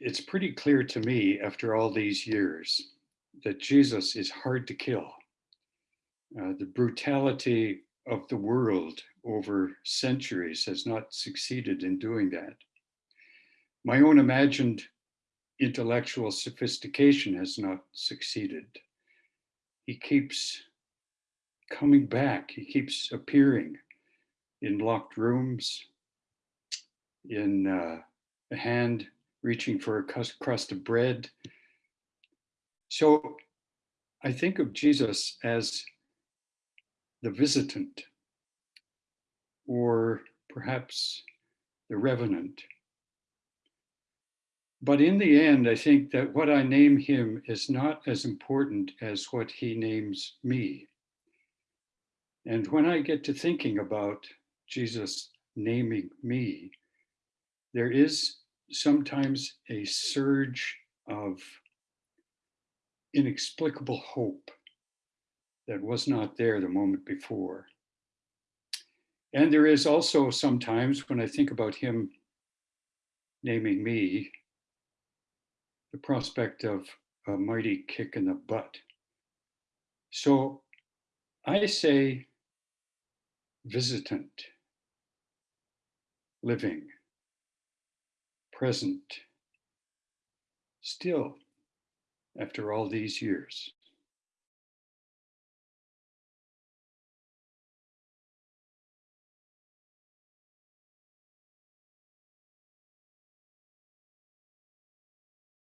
it's pretty clear to me after all these years that Jesus is hard to kill. Uh, the brutality of the world over centuries has not succeeded in doing that. My own imagined intellectual sophistication has not succeeded. He keeps coming back, he keeps appearing in locked rooms, in uh, a hand reaching for a crust of bread. So I think of Jesus as the visitant or perhaps the revenant. But in the end, I think that what I name him is not as important as what he names me. And when I get to thinking about Jesus naming me, there is sometimes a surge of inexplicable hope that was not there the moment before. And there is also sometimes when I think about him naming me, the prospect of a mighty kick in the butt. So I say visitant, living, present, still after all these years.